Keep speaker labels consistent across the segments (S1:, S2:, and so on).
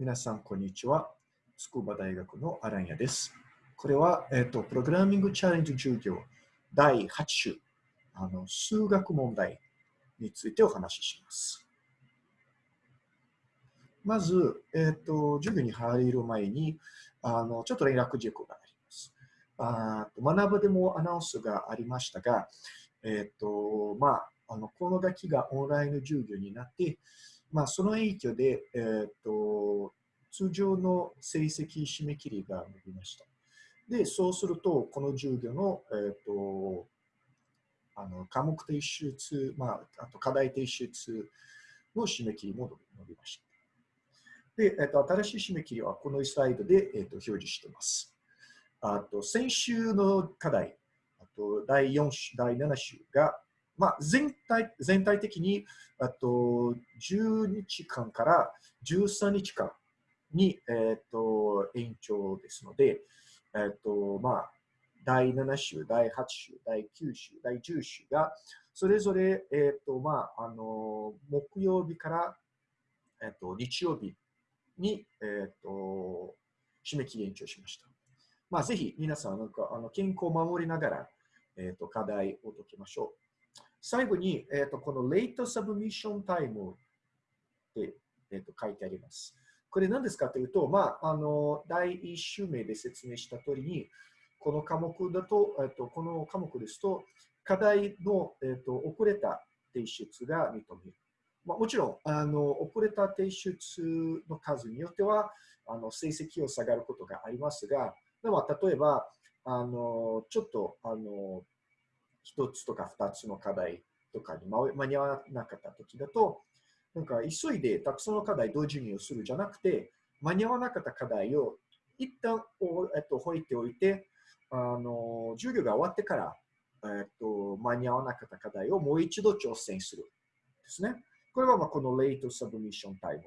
S1: 皆さん、こんにちは。筑波大学のアランヤです。これは、えっ、と、プログラミングチャレンジ授業第8週、あの数学問題についてお話しします。まず、えっ、と、授業に入る前に、あのちょっと連絡事項があります。あ学ぶでもアナウンスがありましたが、えっ、と、まあ、あのこの学期がオンライン授業になって、まあ、その影響で、えーと、通常の成績締め切りが伸びました。で、そうすると、この授業の,、えーと、あの科目提出、まあ、あと課題提出の締め切りも伸びました。で、えーと、新しい締め切りはこのスライドで、えー、と表示しています。あと先週の課題、あと第4週、第7週がまあ、全体全体的にあと10日間から13日間に、えーと、延長ですので、えーとまあ、第7週、第8週、第9週、第10週がそれぞれ、えーとまあ、あの木曜日から、えーと、日曜日に、えーと、締め切り延長しました。まあ、ぜひ皆さんなんかあの健康を守りながら、えーと課題を解きましょう。最後に、えーと、この Late Submission Time って、えーと、書いてあります。これ何ですかというと、まあ、あの第1週目で説明した通りに、この科目だと、えーと、この科目ですと、課題の、えー、と遅れた提出が認める。まあ、もちろんあの、遅れた提出の数によっては、あの成績を下がることがありますが、でも例えば、あのちょっとあの一つとか二つの課題とかに間に合わなかった時だと、なんか急いでたくさんの課題同時にするじゃなくて、間に合わなかった課題を一旦おえっと、置いておいて、あの授業が終わってから、えっと、間に合わなかった課題をもう一度挑戦するですね。これはまあこの Late Submission Time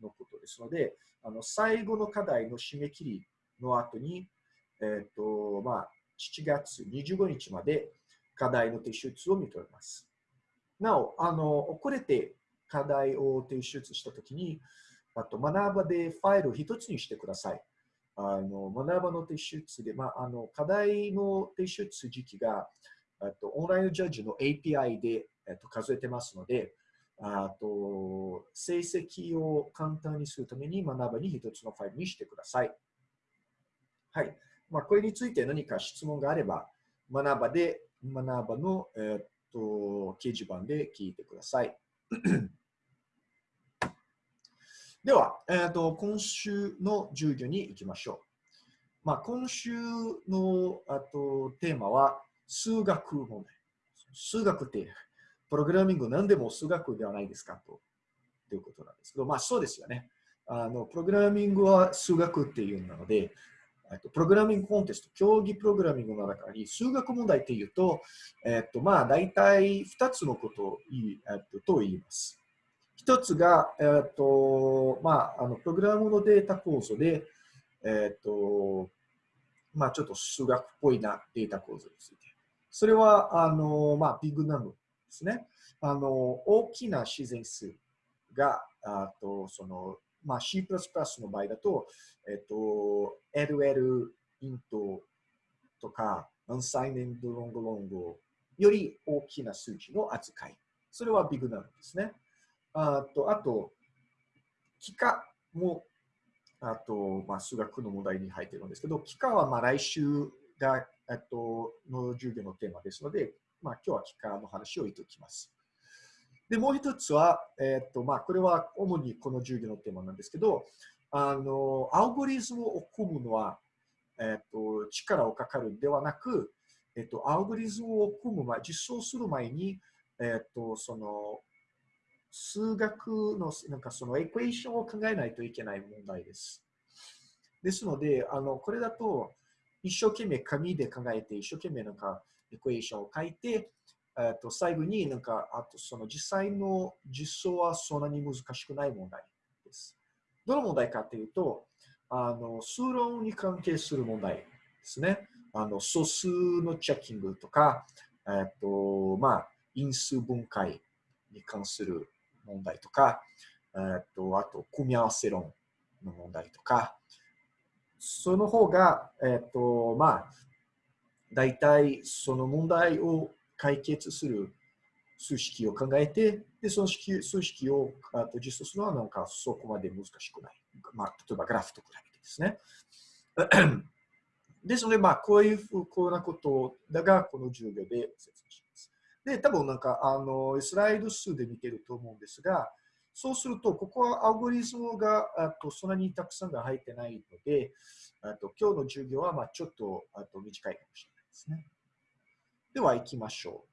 S1: のことですので、あの最後の課題の締め切りの後に、えっとまあ、7月25日まで課題の提出を認めます。なお、あの遅れて課題を提出したときに、あと学ばでファイルを一つにしてください。あの学ばの提出で、まあ、あの課題の提出時期があとオンラインジャッジの API で、えっと、数えてますので、あと成績を簡単にするために学ばに一つのファイルにしてください。はい。まあ、これについて何か質問があれば、学ばで学ばの、え、っと掲示板で聞いてください。では、えーと、今週の授業に行きましょう。まあ、今週のあとテーマは数学問題。数学ってプログラミング何でも数学ではないですかとということなんですけど、まあそうですよね。あのプログラミングは数学っていうなので、えっと、プログラミングコンテスト、競技プログラミングの中に数学問題っていうと、えっと、まあ、大体2つのことを言い、えっと、と言います。一つが、えっと、まあ、あの、プログラムのデータ構造で、えっと、まあ、ちょっと数学っぽいなデータ構造について。それは、あの、まあ、ビッグナムですね。あの、大きな自然数が、あと、その、まあ、C++ の場合だと、えっと、LL イントとか、アンサイネンドロングロングより大きな数値の扱い。それはビグナンですね。あと、あと、幾何も、あと、まあ、数学の問題に入ってるんですけど、幾何はまあ来週が、えっと、の授業のテーマですので、まあ、今日は幾何の話を言っておきます。で、もう一つは、えっ、と、まあ、これは主にこの授業のテーマなんですけど、あの、アルゴリズムを組むのは、えっ、と、力をかかるんではなく、えっ、と、アルゴリズムを組む前、実装する前に、えっ、と、その、数学の、なんかそのエクエーションを考えないといけない問題です。ですので、あの、これだと、一生懸命紙で考えて、一生懸命なんかエクエーションを書いて、えっと、最後になんか、あとその実際の実装はそんなに難しくない問題です。どの問題かというと、あの数論に関係する問題ですね。あの素数のチェッキングとか、えっと、まあ、因数分解に関する問題とか、えっと、あと、組み合わせ論の問題とか、その方が、えっ、と、まあ、大体その問題を解決する数式を考えて、で、その式数式をあと実装するのはなんかそこまで難しくない。まあ、例えばグラフと比べてですね。ですので、まあ、こういうふうなことだが、この授業で説明します。で、多分なんか、あの、スライド数で見てると思うんですが、そうすると、ここはアルゴリズムがあとそんなにたくさんが入ってないので、あと今日の授業はまあちょっとあと短いかもしれないですね。では行きましょう。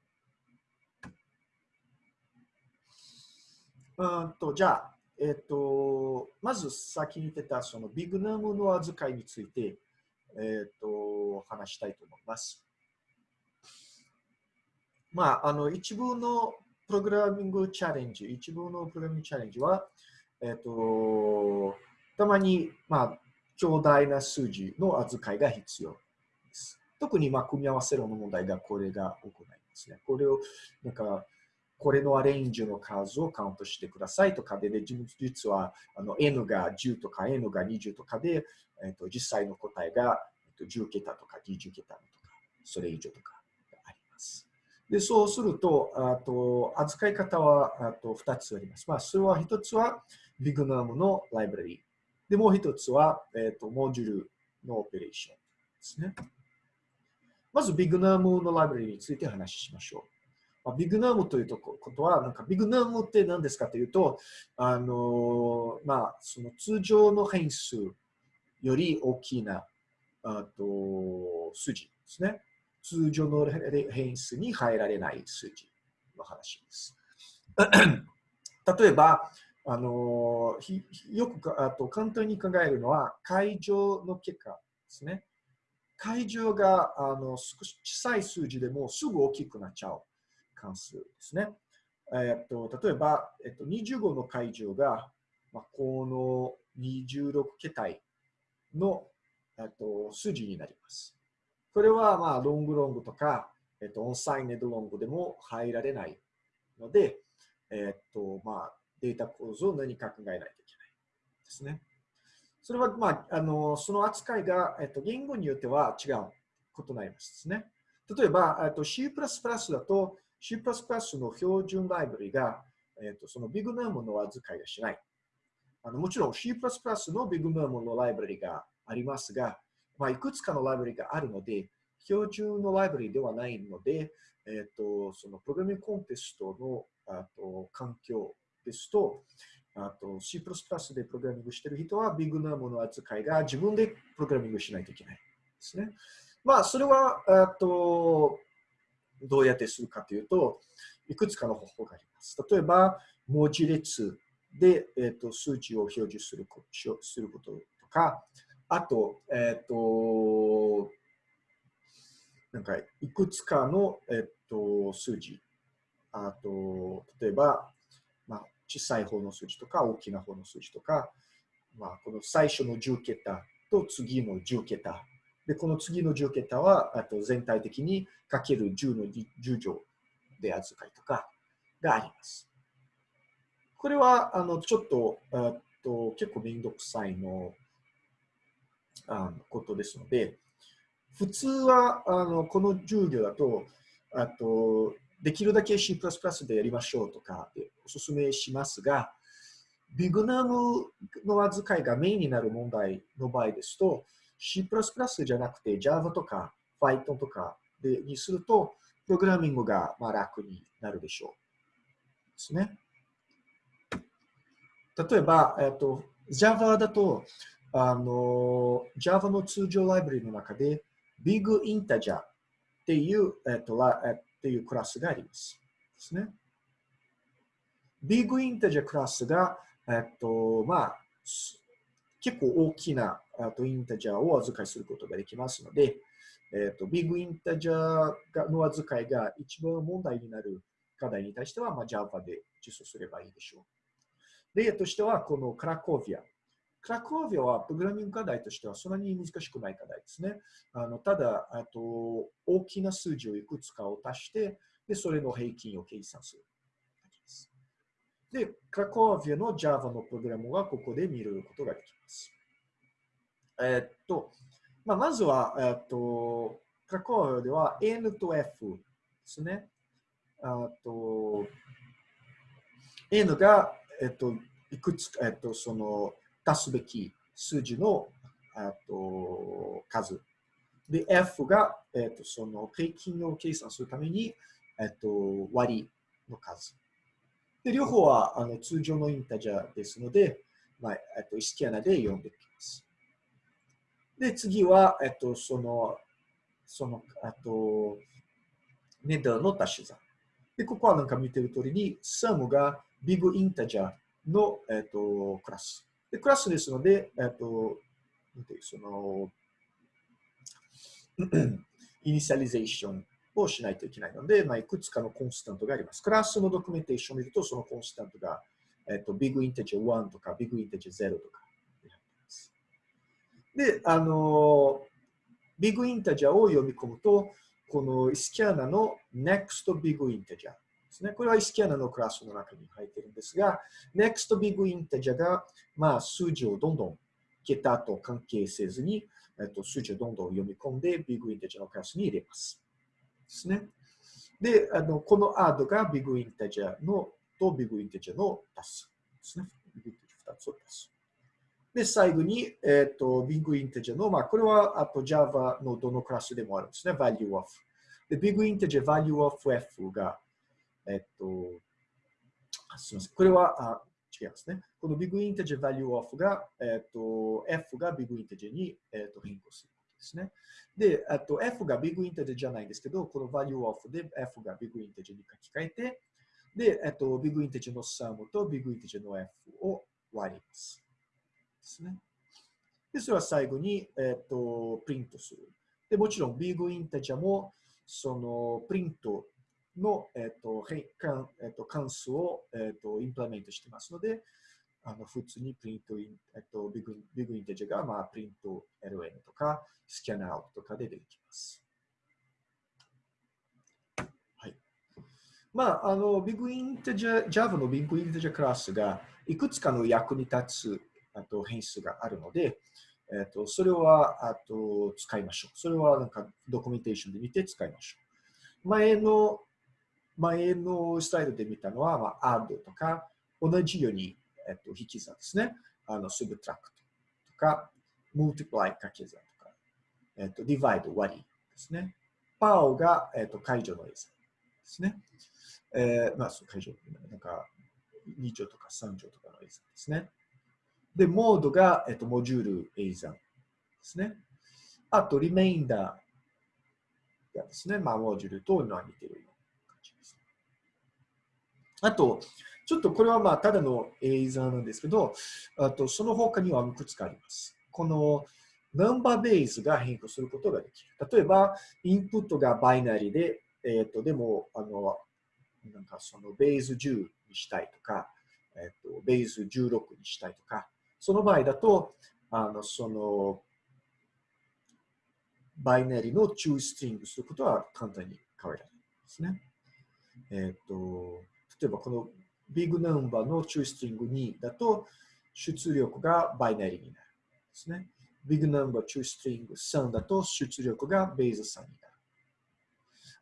S1: うんとじゃあ、えっ、と、まず先に言ってたそのビグナムの扱いについて、えっ、と、話したいと思います。まあ、あの、一部のプログラミングチャレンジ、一部のプログラミングチャレンジは、えっ、と、たまに、まあ、強大な数字の扱いが必要。特に、まあ、組み合わせるの問題がこれが行いますね。これを、なんか、これのアレンジの数をカウントしてくださいとかで、で実はあの N が10とか N が20とかで、えっと、実際の答えが、えっと、10桁とか20桁とか、それ以上とかあります。で、そうすると、あと扱い方はあと2つあります。まあ、それは1つはビッグナームのライブラリ。で、もう1つは、えっと、モジュールのオペレーションですね。まず、ビグナムのライブラリについて話しましょう。まあ、ビグナムというとことは、なんかビグナムって何ですかというと、あのまあ、その通常の変数より大きなあと数字ですね。通常の変数に入られない数字の話です。例えば、あのよくあと簡単に考えるのは、会場の結果ですね。会場があの少し小さい数字でもすぐ大きくなっちゃう関数ですね。えっと、例えば、えっと、25の会場が、まあ、この26桁の、えっと、数字になります。これは、まあ、ロングロングとか、えっと、オンサイネドロングでも入られないので、えっと、まあ、データ構造を何か考えないといけないですね。それは、まあ、あの、その扱いが、えっと、言語によっては違うことになりますね。例えば、と、C++ だと、C++ の標準ライブリが、えっと、そのビッグナームの扱いがしない。あのもちろん C++ のビッグナームのライブリがありますが、まあ、いくつかのライブリがあるので、標準のライブリではないので、えっ、と、そのプログラミングコンテストのあと環境ですと、あと C++ でプログラミングしてる人はビッグナームの扱いが自分でプログラミングしないといけないですね。まあ、それは、あと、どうやってするかというと、いくつかの方法があります。例えば、文字列で、えーと、数値を表示するすることとか、あと、えっ、ー、と、なんか、いくつかの、えっ、ー、と、数字。あと、例えば、小さい方の数字とか、大きな方の数字とか、まあ、この最初の10桁と次の10桁。で、この次の10桁は、あと全体的にかける10の10乗で扱いとかがあります。これは、あの、ちょっと、あと結構めんどくさいのあのことですので、普通はあのこの授業だと、あとできるだけ C++ でやりましょうとかお勧めしますが、ビグナムの扱いがメインになる問題の場合ですと、C++ じゃなくて Java とか Python とかでにすると、プログラミングがまあ楽になるでしょう。ですね。例えば、えっと、Java だと、あの、Java の通常ライブラリの中で Big Integer っていう、えっと、っっていうクラスがあります。ですね。Big Integer クラスが、えっと、まあ、結構大きなとインタジャーを預かりすることができますので、えっと、ビッグインタジャーの預かりが一番問題になる課題に対しては、まあ、Java で実装すればいいでしょう。例としては、このクラコビア。クラコービアはプログラミング課題としてはそんなに難しくない課題ですね。あのただあと、大きな数字をいくつかを足して、でそれの平均を計算する。で、クラコービアの Java のプログラムはここで見ることができます。えー、っと、まあ、まずは、えー、っと、クラコービアでは N と F ですね。あと、N が、えっと、いくつか、えっと、その、足すべき数字の、と、数。で、F が、えっと、その、平均を計算するために、えっと、割りの数。で、両方はあの通常のインタジャーですので、まあ、えっと、イスキャナで読んでいきます。で、次は、えっと、その、その、あと、ネダーの足し算。で、ここはなんか見てる通りに、 sum が BigInteger の、えっと、クラス。で、クラスですので、えっと、なんていうその、initialization をしないといけないので、まあ、いくつかの constant があります。クラスのドキュメンテーションを見ると、その constant が、えっと、 BigInteger 1とか、 BigInteger 0とか。で、あの、ビッグインテージャーを読み込むと、このスキャナの next big integer ですね。これはイスキャナのクラスの中に入っているんですが、next big integer が、まあ、数字をどんどん桁と関係せずに、えっと、数字をどんどん読み込んで、ビッグインテジャーのクラスに入れます。ですね。で、あのこの add がビッグインテジャーのとビッグインテジャーの足す。ですね。BigInteger 2つを足す。で、最後に、えっ、ー、と、 BigInteger の、まあ、これはあと Java のどのクラスでもあるんですね。value of。で、 BigInteger value of f が、えっ、と、すみません。これは、あ違いますね。このビッグインテジャー value of が、えっ、と、f が BigInteger に、えっと変更するですね。で、あと f が BigInteger じゃないんですけど、この value of で f が BigInteger に書き換えて、で、えっと、 BigInteger の sum とビッグインテジャーの f を割ります。ですね。で、それは最後に、えっ、ー、と、プリントする。で、もちろん、 BigInteger も、その、プリントの、えっ、ー、と、関えっ、と関数を、えっ、と、 implement してますので、あの普通に println、えっと、 big BigInteger が、まあ、 print LN とか、 scan out とかで出てきます。はい。まあ、あの、ビッグインテジャー、Java のビッグインテジャークラスが、いくつかの役に立つあと変数があるので、えっと、それはあと使いましょう。それはなんかドキュメンテーションで見て使いましょう。前の、前のスタイルで見たのは、まあ、add とか、同じように、えっと、引き算ですね。あの、subtract とか、multiply 掛け算とか、えっと、divide 割りですね。パオが、えっと、解除の計算ですね。えー、まあ、そう、解除、なんか、2乗とか3乗とかの計算ですね。で、モードが、えっと、モジュール A 算ですね。あと、リメインダーがですね、まあ、モジュールと似てる。あと、ちょっとこれはまあ、ただの A 算なんですけど、あと、その他にはいくつかあります。この、ナンバーベースが変更することができる。例えば、インプットがバイナリーで、えっ、と、でも、あの、なんかそのベース10にしたいとか、えっ、と、ベース16にしたいとか、その場合だと、あの、その、バイナリーのチューストリングすることは簡単に変えられるんですね。えっ、ー、と、例えばこの big number の toString 2だと、出力がバイナリーになるですね。 big number toString 3だと出力がベース3になる。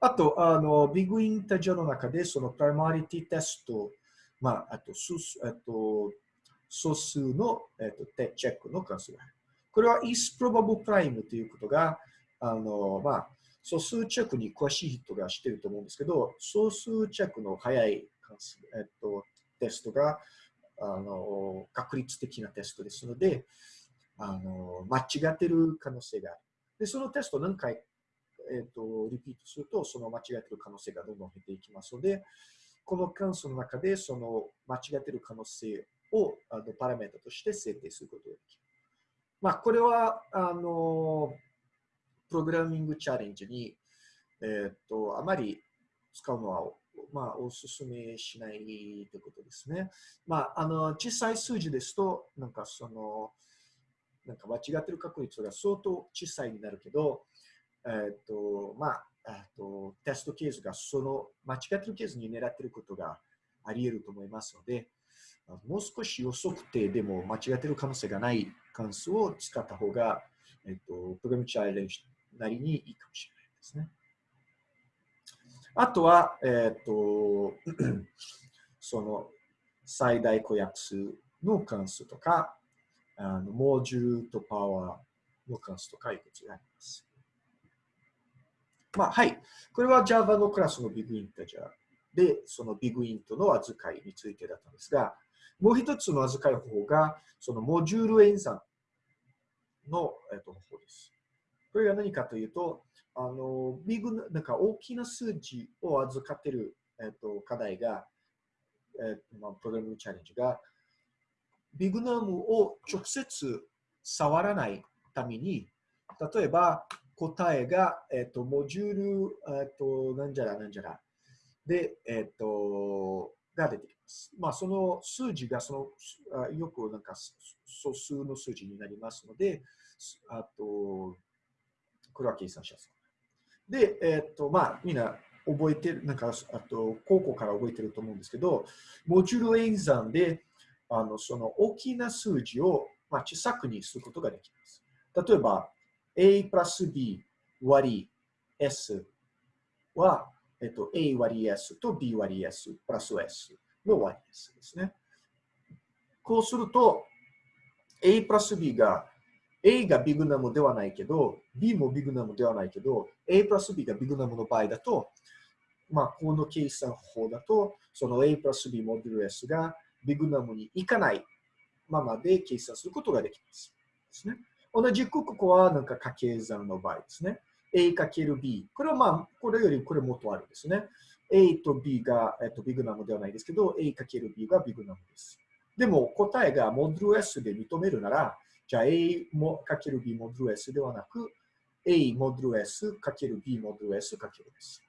S1: あと、あの、 BigInteger の中で、その primality test、まあ、あと、あと、素数の、えーと、チェックの関数がある。これは is probable prime ということが、あの、まあ、素数チェックに詳しい人が知ってると思うんですけど、素数チェックの早い関数、えっ、と、テストが、あの、確率的なテストですので、あの、間違ってる可能性がある。で、そのテストを何回、えっ、と、リピートすると、その間違ってる可能性がどんどん減っていきますので、この関数の中で、その間違ってる可能性をあのパラメータとして設定することができる。まあ、これは、あの、プログラミングチャレンジに、えっ、と、あまり使うのは、まあ、お勧めしないということですね。まあ、あの、小さい数字ですと、なんかその、なんか間違ってる確率が相当小さいになるけど、えっ、と、まあ、あとテストケースがその間違ってるケースに狙ってることがあり得ると思いますので、もう少し予測定でも間違ってる可能性がない関数を使った方が、えっと、プログラムチャレンジなりにいいかもしれないですね。あとは、えっと、その最大公約数の関数とか、あのモジュールとパワーの関数とかいくつがあります。まあ、はい。これは Java のクラスのビッグインタジャーで、そのビッグイントの扱いについてだったんですが、もう一つの預かる方法が、そのモジュール演算の、えっと、方です。これが何かというと、あの、ビッグ、なんか大きな数字を預かっている、えっと、課題が、えっと、まあ、プログラムチャレンジが、ビッグナムを直接触らないために、例えば答えが、えっと、モジュール、えっと、なんじゃらなんじゃら、で、えっと、が出てきます。まあ、その数字がその、よくなんか素数の数字になりますので、あと、これは計算しやすい。で、えっと、まあ、みんな覚えてる、なんか、あと、高校から覚えてると思うんですけど、モジュール演算で、あの、その大きな数字を、まあ、小さくにすることができます。例えば、a プラス b 割り s は、えっと、A 割り S と B 割り S プラス S の割り S ですね。こうすると、A プラス B が A がビグナムではないけど、B もビグナムではないけど、A プラス B がビグナムの場合だと、まあ、この計算法だと、その A プラス B モデル S がビグナムに行かないままで計算することができます。ですね、同じくここはなんか掛け算の場合ですね。A かける B。これはまあ、これよりこれもっとあるんですね。A と B が、えっと、ビグナムではないですけど、A かける B がビグナムです。でも答えがモドル S で認めるなら、じゃあ A もかける B モドル S ではなく、A モドル S かける B モドル S かける S。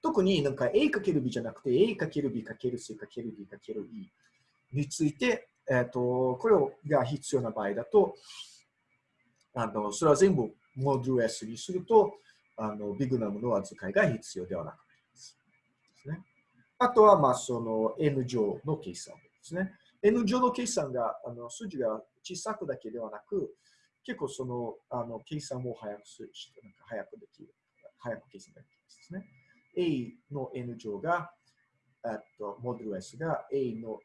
S1: 特になんか A かける B じゃなくて A かける B かける C かける D かける E について、えっと、これが必要な場合だと、あの、それは全部モデル S にすると、あのビグナムの扱いが必要ではなくなります。ですね、あとは、まあ、その N 乗の計算ですね。N 乗の計算が、あの数字が小さくだけではなく、結構そのあの計算も早くするしなんか早くできる。早く計算できますですね。A の N 乗が、えっとモデル S が A の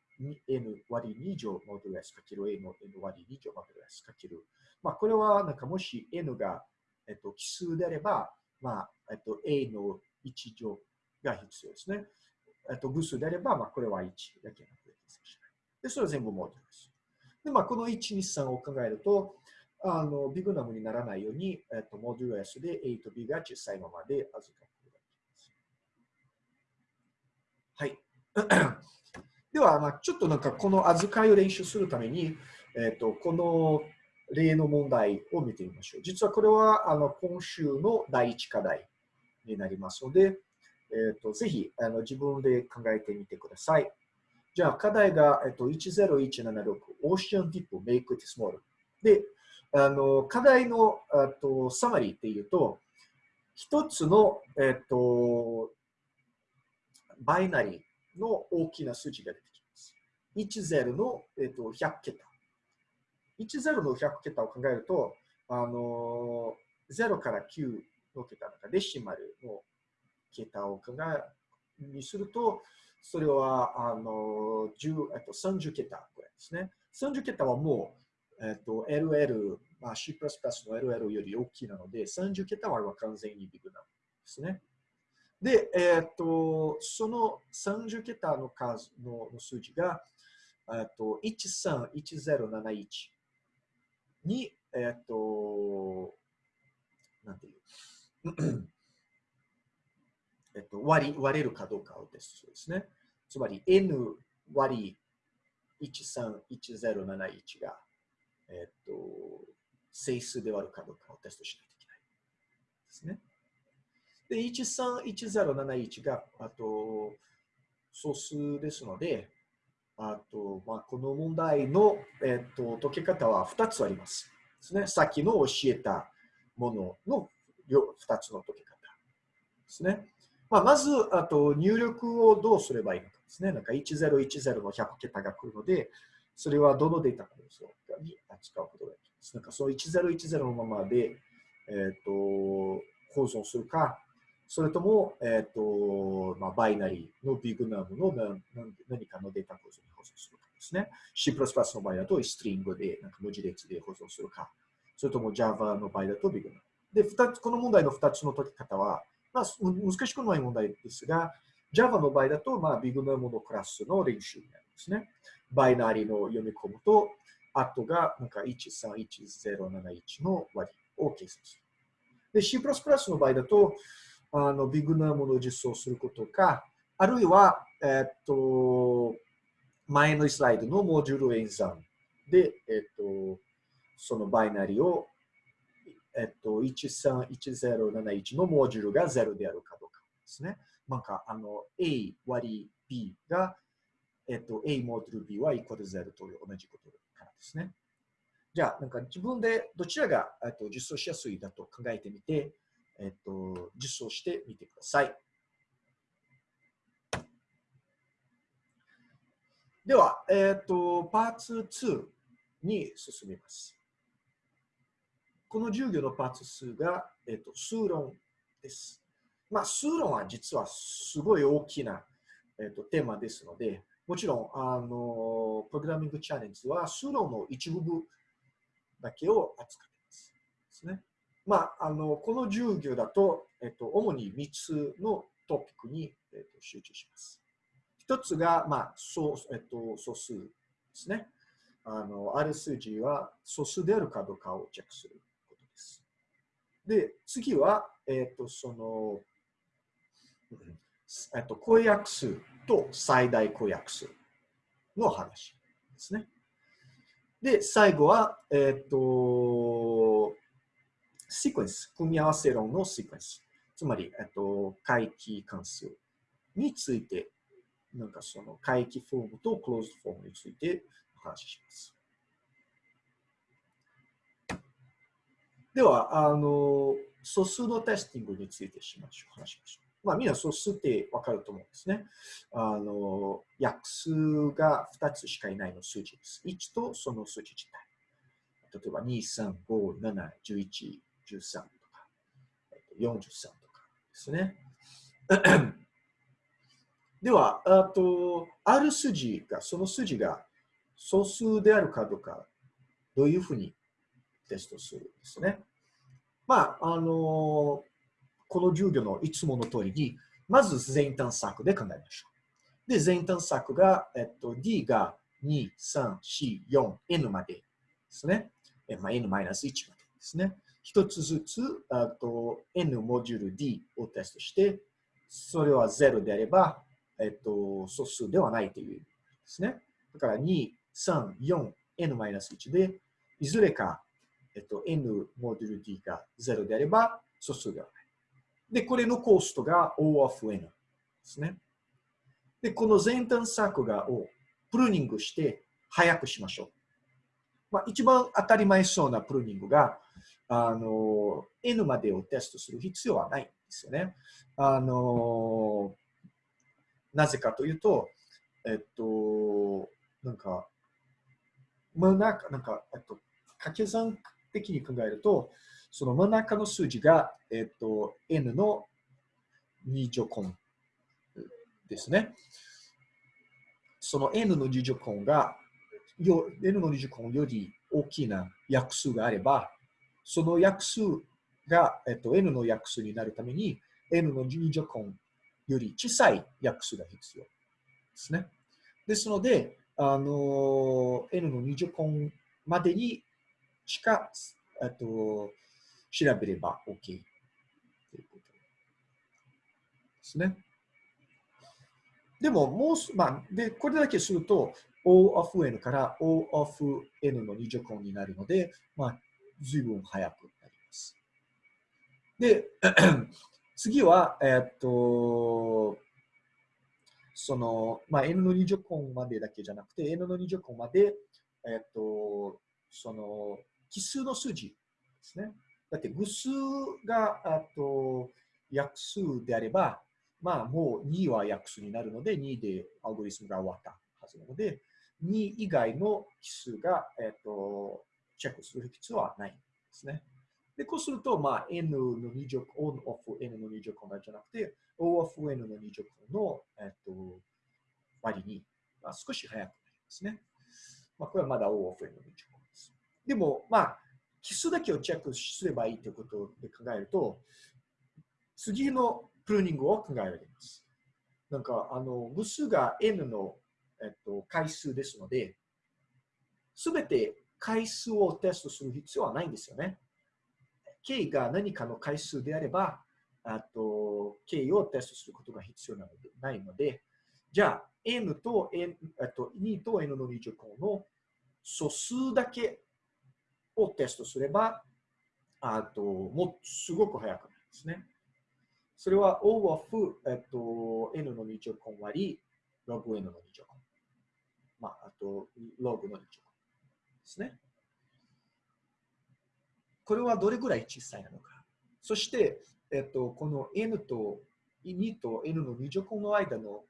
S1: N 割り2乗モデル S かける A の N 割り2乗モデル S かけるまあ、これはなんかもし n が、えっと、奇数であれば、まあえっと、a の1乗が必要ですね。えっと、偶数であれば、まあ、これは1だけなので、で、それは全部モデルです。で、まあ、この1、2、3を考えると、あのビグナムにならないように、えっと、モデル S で A と B が小さいままで預かることができます。はい。では、まあ、ちょっとなんかこの預かりを練習するために、えっと、この例の問題を見てみましょう。実はこれはあの今週の第一課題になりますので、えーと、ぜひあの自分で考えてみてください。じゃあ課題が、えーと、10176 Ocean Deep Make It Small で、あの課題のあとサマリーっていうと、一つの、えーと、バイナリーの大きな数字が出てきます。10の、えー、と100桁。10の100桁を考えると、あの0から9の桁とかデシマルの桁を考えにすると、それはあの10えっと30桁ぐらいですね。30桁はもう、えっと、LL、まあ、C++ の LL より大きいなので、30桁は完全にビッグなですね。で、えっと、その30桁の数の数字が、えっと、131071に、えっと、なんていう、えっと、割割れるかどうかをテストですね。つまり n 割131071が、えっと、整数で割るかどうかをテストしないといけないですね。で、131071が、あと、素数ですので、あと、まあ、この問題の、えっと、解け方は2つあります。ですね。さっきの教えたものの2つの解け方ですね。まあ、まず、あと入力をどうすればいいのか。ですね。なんか1010の100桁が来るので、それはどのデータ構造に扱うことができます。なんかそう1010のままで、え、ー、と、保存するか、それとも、え、ー、と、まあ、バイナリーのビッグナムの何かのデータ構造に保存するかですね。C++ の場合だと、ストリングで、なんか文字列で保存するか、それとも Java の場合だとビッグナム。で、二つ、この問題の2つの解き方は、まあ、難しくない問題ですが、Java の場合だと、まあ、ビッグナムのクラスの練習になりますね。バイナリーの読み込むと、後がなんか131071の割を計算する。で、C++ の場合だと、あのビッグナムの実装することか、あるいは、えっと、前のスライドのモジュール演算で、えっと、そのバイナリを、えっと、131071のモジュールが0であるかどうかですね。なんか、あの、A 割 B が、えっと、A モジュール B はイコール0という同じことからですね。じゃあ、なんか自分でどちらが、えっと、実装しやすいだと考えてみて、えっと、実装してみてください。では、えっと、パーツ2に進みます。この授業のパーツ数が、えっと、数論です。まあ、数論は実はすごい大きな、えっと、テーマですので、もちろん、あの、プログラミングチャレンジは数論の一部分だけを扱っています。ですね。まあ、あの、この授業だと、えっと、主に3つのトピックに、えっと、集中します。一つが、まあ、素、えっと、素数ですね。あの、ある数字は素数であるかどうかをチェックすることです。で、次は、えっと、その、えっと、公約数と最大公約数の話ですね。で、最後は、えっと、シークエンス、組み合わせ論のシークエンス。つまり、えっと、回帰関数について、なんかその回帰フォームとクローズフォームについてお話しします。では、あの、素数のテスティングについてしましょう。話しましょう。まあ、みんな素数ってわかると思うんですね。あの、約数が2つしかいないの数字です。1とその数字自体。例えば、2、3、5、7、11、13とか、43とかですね。では、あと、ある数字が、その数字が素数であるかどうか、どういうふうにテストするんですね。まあ、あの、この授業のいつもの通りに、まず全探索で考えましょう。で、全探索が、えっと、D が2、3、4、4、N までですね。まあ、N-1 までですね。一つずつあと N モジュール D をテストして、それは0であれば、えっと、素数ではないという意味ですね。だから2、3、4、N-1 で、いずれか、えっと、N モジュール D が0であれば素数ではない。で、これのコストが O of N ですね。で、この全探索がをプルーニングして早くしましょう。まあ、一番当たり前そうなプルーニングが、あの、N までをテストする必要はないんですよね。あの、なぜかというと、えっと、なんか、真ん中、なんか、えっと、掛け算的に考えると、その真ん中の数字が、えっと、N の2乗根ですね。その N の2乗根が、N の2乗根より大きな約数があれば、その約数が、えっと、n の約数になるために、n の2乗根より小さい約数が必要ですね。ですので、あの、n の2乗根までにしか、えっと、調べれば OK ということですね。でも、もう、まあ、で、これだけすると、O of n から O of n の2乗根になるので、まあ、随分早くなります。で、次は、えっと、その、まあ、N の2乗根までだけじゃなくて、N の2乗根まで、えっと、その、奇数の数字ですね。だって、偶数が、あと、約数であれば、まあもう2は約数になるので、2でアルゴリスムが終わったはずなので、2以外の奇数が、えっ、と、チェックする必要はないんですね。で、こうすると、まあ、n の2乗、on of n の2乗根じゃなくて、o of n の2乗根の、えっ、と、割に、まあ、少し早くなりますね。まあ、これはまだ o of n の2乗根です。でも、まあ、奇数だけをチェックすればいいということで考えると、次のプルーニングを考えられます。なんか、あの、無数が n の、えっと、回数ですので、すべて回数をテストする必要はないんですよね。k が何かの回数であれば、あと k をテストすることが必要なのでないので、じゃあ n と n と2と n の2乗項の素数だけをテストすれば、あともすごく早くなるんですね。それは O of、えっと、n の2乗項割り log n の2乗項。まあ、あと log の2乗項ですね。これはどれぐらい小さいなのか。そして、えっと、この n と2と n の2乗項の間の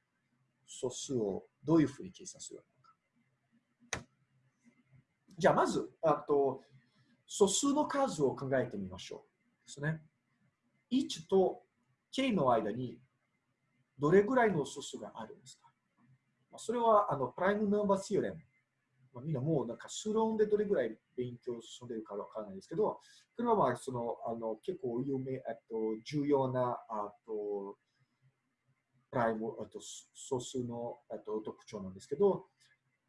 S1: 素数をどういうふうに計算するのか。じゃあ、まず、あと素数の数を考えてみましょう。ですね。1と k の間にどれぐらいの素数があるんですか？まあそれはあのプライムナンバーシオレム。まあ、みんなもうなんか数論でどれぐらい勉強進んでるかわからないですけど、これはまあそのあの結構有名、あと重要なあとプライム、あと素数のあと特徴なんですけど、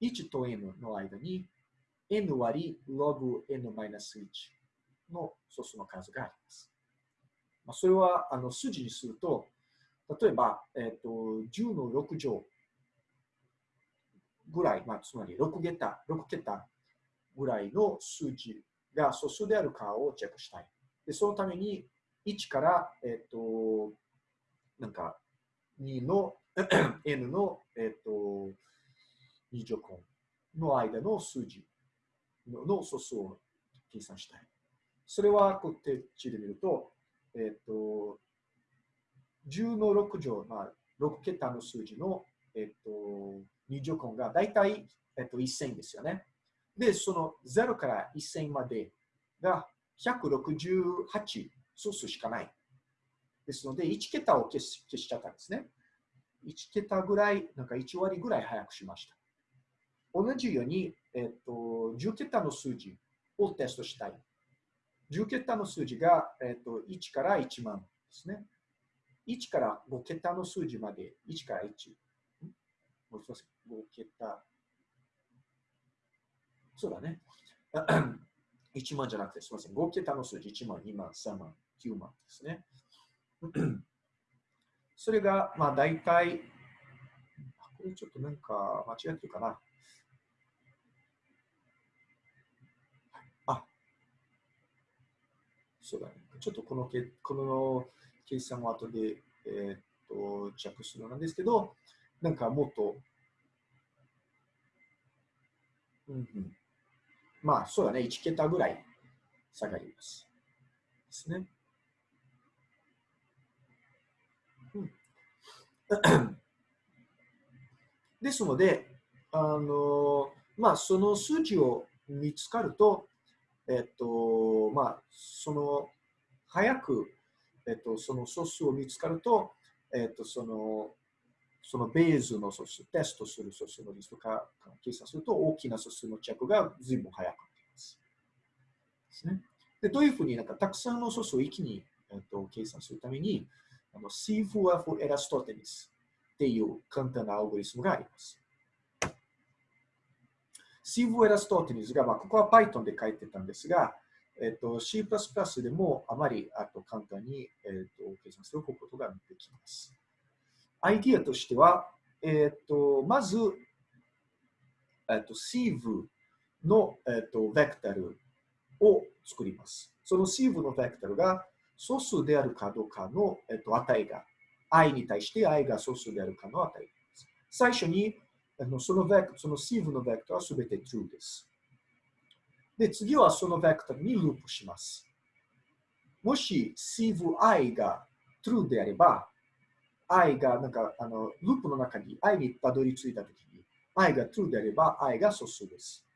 S1: 1と n の間に n 割 log n-1 の素数の数があります。まあ、それはあの数字にすると、例えば、え、ー、と10の6乗ぐらい、まあ、つまり6桁、6桁ぐらいの数字が素数であるかをチェックしたい。で、そのために1から、え、ー、と、なんか2の n の、えっ、ー、と、2乗根の間の数字の素数を計算したい。それはこって地で見ると、えっ、ー、と、10の6乗、まあ、6桁の数字の、えっ、ー、と、2乗根が大体、えっ、と、1000ですよね。で、その0から1000までが168素数しかない。ですので、1桁を消し消しちゃったんですね。1桁ぐらい、なんか1割ぐらい早くしました。同じように、えっと、10桁の数字をテストしたい。10桁の数字が、えっと、1から1万ですね。1から5桁の数字まで、1から1。もう少し、5桁。そうだね。1万じゃなくて、すみません。5桁の数字、1万、2万、3万、9万ですね。それが、まあ、大体、これちょっとなんか間違ってるかな。そうだね。ちょっとこのけこの計算を後で、えー、っと着するなんですけど、なんかもっと、うんうん、まあそうだね、1桁ぐらい下がります。ですね。うん、ですので、あのまあ、その数値を見つかると、えっと、まあ、その、早く、えっと、その素数を見つかると、えっと、その、そのベースの素数、テストする素数のリストか計算すると、大きな素数のチェックが随分早くなります。ですね。で、どういうふうになんかたくさんの素数を一気に、えっと、計算するために、あの CFF エラストテニスっていう簡単なアルゴリスムがあります。シーブエラストーティニズが、まあ、ここは Python で書いてたんですが、えっと、C++ でもあまりあと簡単に、えっと、計算することができます。アイディアとしては、えっと、まず、えっと、シーブの、えっと、ベクタルを作ります。そのシーブのベクタルが素数であるかどうかの、えっと、値が、i に対して i が素数であるかの値です。最初にのそのベクそのシーブのベクトルはすべて true です。で、次はそのベクトルにループします。もしシーブ i が true であれば、i がなんかあのループの中に i にたどり着いたときに i が true であれば i が素数です。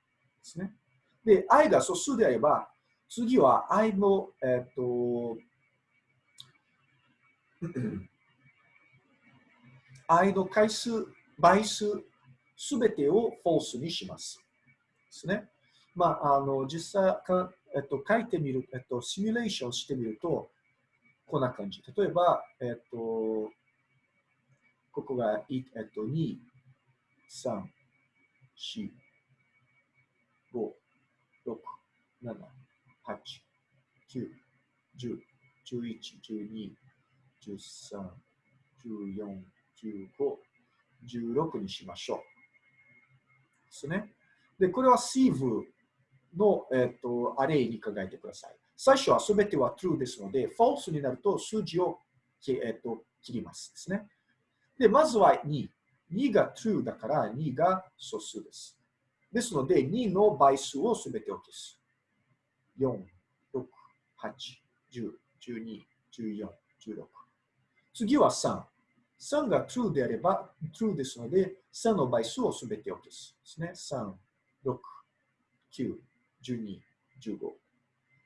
S1: ですね。で、i が素数であれば次は i の、えっ、と i の回数、倍数、すべてを false にします。ですね。まあ、あの、実際か、えっと、書いてみる、えっと、シミュレーションしてみると、こんな感じ。例えば、えっと、ここが、えっと、2、3、4、5、6、7、8、9、10、11、12、13、14、15、16にしましょう。ですね。で、これは sieve の、えっとアレイに考えてください。最初はすべては true ですので、false になると数字を、えっと切りますですね。で、まずは2。2が true だから2が素数です。ですので、2の倍数をすべてを消す。4、6、8、10、12、14、16。次は3。3が true であれば true ですので、3の倍数をすべてを消す。ですね。3、6、9、12、15。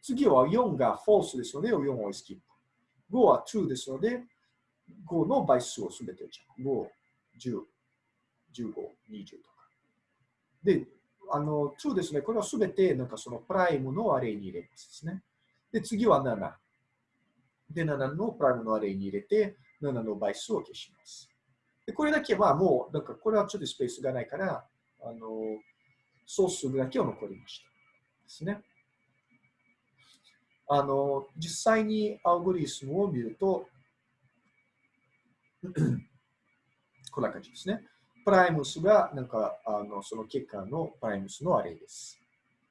S1: 次は4が false ですので、4をスキップ。5は true ですので、5の倍数をすべてをちゃう。5、10、15、20とか。で、あの、true ですね。これはすべて、なんかそのプライムのアレイに入れますですね。で、次は7。で、7のプライムのアレイに入れて、7の倍数を消します。でこれだけはもう、なんかこれはちょっとスペースがないから、あの、総数だけを残りました。ですね。あの、実際にアルゴリスムを見ると、こんな感じですね。primes が、なんか、あのその結果の primes の array です。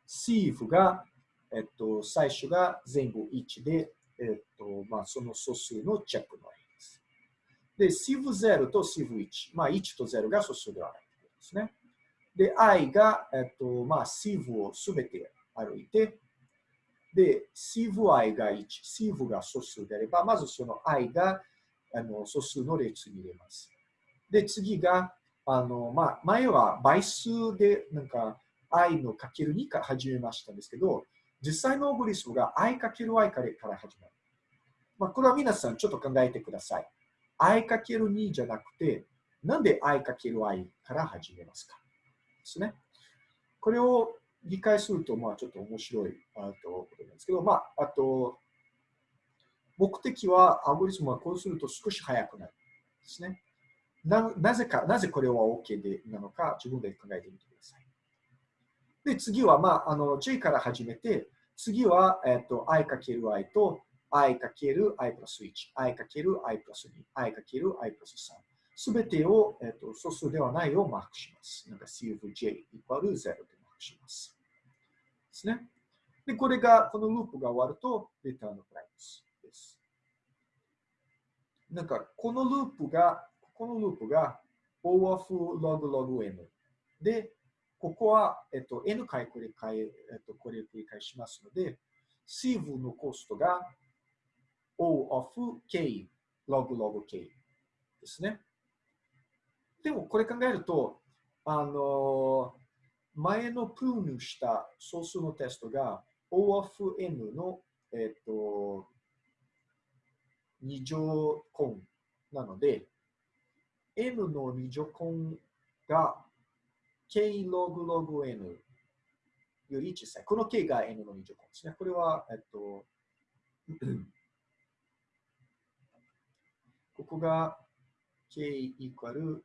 S1: sieve が、えっと、最初が全部1で、えっと、まあ、その素数のチェックの array で。シーフ0とシーフ1。まあ、1と0が素数ではないということですね。で、i が、えっと、まあ、 sieve をすべて歩いて、で、 sieve i が1、 sieve が素数であれば、まずその i があの素数の列に入れます。で、次が、あの、まあ、前は倍数で、なんか、i のかける2から始めましたんですけど、実際のオブリスムが i かける i から始まる。まあ、これは皆さんちょっと考えてください。I かける2じゃなくて、なんで i かける i から始めますか？ですね。これを理解すると、まあ、ちょっと面白いあとことなんですけど、まあ、あと、目的は、アルゴリスムはこうすると少し速くなるですね。ななぜか、なぜこれは OK でなのか、自分で考えてみてください。で、次は、まあ、あの、J から始めて、次は、えっと、i かける i と、i かける i プラス1、i かける i プラス2、i かける i プラス3。すべてを、えっと、素数ではないをマークします。なんか CFJ イコール0でマークします。ですね。で、これが、このループが終わると、リターンのプライスです。なんか、このループが、このループが O of log log n で、ここは、えっと、n 回繰り返、えっと、これ繰り返しますので、シーブのコストが O of k log log k ですね。でもこれ考えると、あの、前のプールした総数のテストが O of N の、えっ、ー、と、二乗根なので、N の二乗根が K log log N より小さい。この K が N の二乗根ですね。これは、えっと、ここが K イコール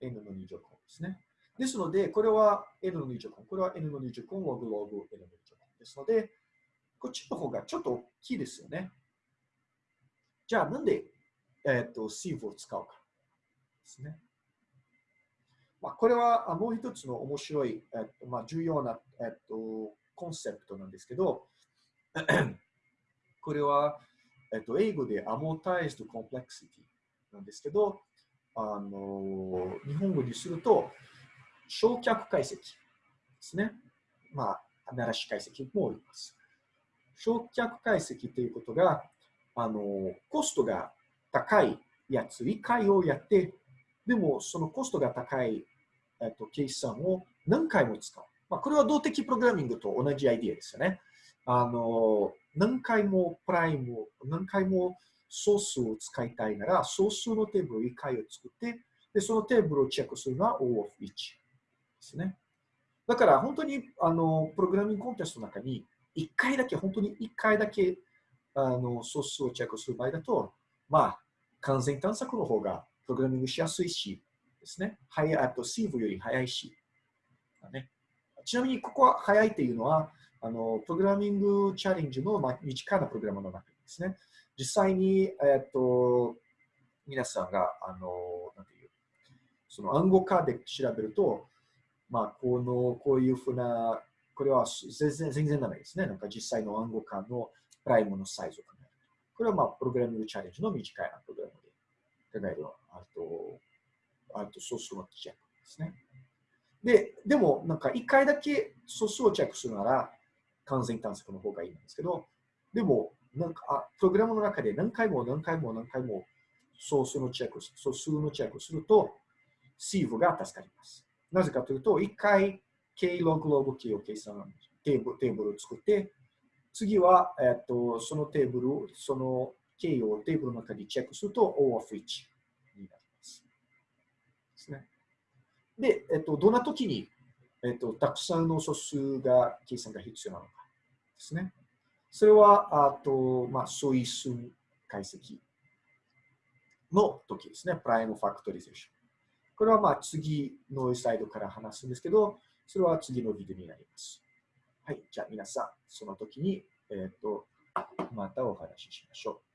S1: n の二乗根ですね。ですので、これは n の二乗根。これは n の二乗根、ログログ n の二乗根ですので、こっちの方がちょっと大きいですよね。じゃあ、なんで、えっ、ー、と、sieve を使うかですね。まあ、これはもう一つの面白い、えっ、とまあ、重要な、えっ、と、コンセプトなんですけど、これは、えっと、英語で amortized complexity なんですけど、あの日本語にすると、焼却解析ですね。まあ、鳴らし解析も言います。焼却解析ということが、あのコストが高いやつ、1回をやって、でもそのコストが高い、えっと、計算を何回も使う。まあ、これは動的プログラミングと同じアイディアですよね。あの、何回もプライム、何回も総数を使いたいなら、総数のテーブル1回を作って、で、そのテーブルをチェックするのは O of 1ですね。だから本当にあのプログラミングコンテストの中に1回だけ、本当に1回だけあのソースをチェックする場合だと、まあ、完全探索の方がプログラミングしやすいし、ですね。早い、あと、シーブより早いし。ね、ちなみに、ここは早いっていうのは、あの、プログラミングチャレンジの、まあ、身近なプログラムの中ですね。実際に、えっと、皆さんが、あの、なんていう、その暗号化で調べると、まあ、この、こういうふうな、これは全然全然ダメですね。なんか実際の暗号化のプライムのサイズを考える。これはまあ、プログラミングチャレンジの短いなプログラムで考える。あと、あとソースのチェックですね。で、でも、なんか一回だけソースをチェックするなら、完全探索の方がいいんですけど、でも、なんかあプログラムの中で何回も何回も何回もソースのチェック、ソースのチェックすると、シーブが助かります。なぜかというと、一回 K ログログ K を計算、テーブルーブルを作って、次は、えっと、そのテーブル、その K をテーブルの中でチェックすると O of 1になります。ですね。で、えっと、どんな時に、えっと、たくさんの素数が計算が必要なのかですね。それは、あと、まあ、素因数解析の時ですね。 prime factorization。これはまあ次のスライドから話すんですけど、それは次のビデオになります。はい。じゃあ皆さん、その時に、えっ、ー、と、またお話ししましょう。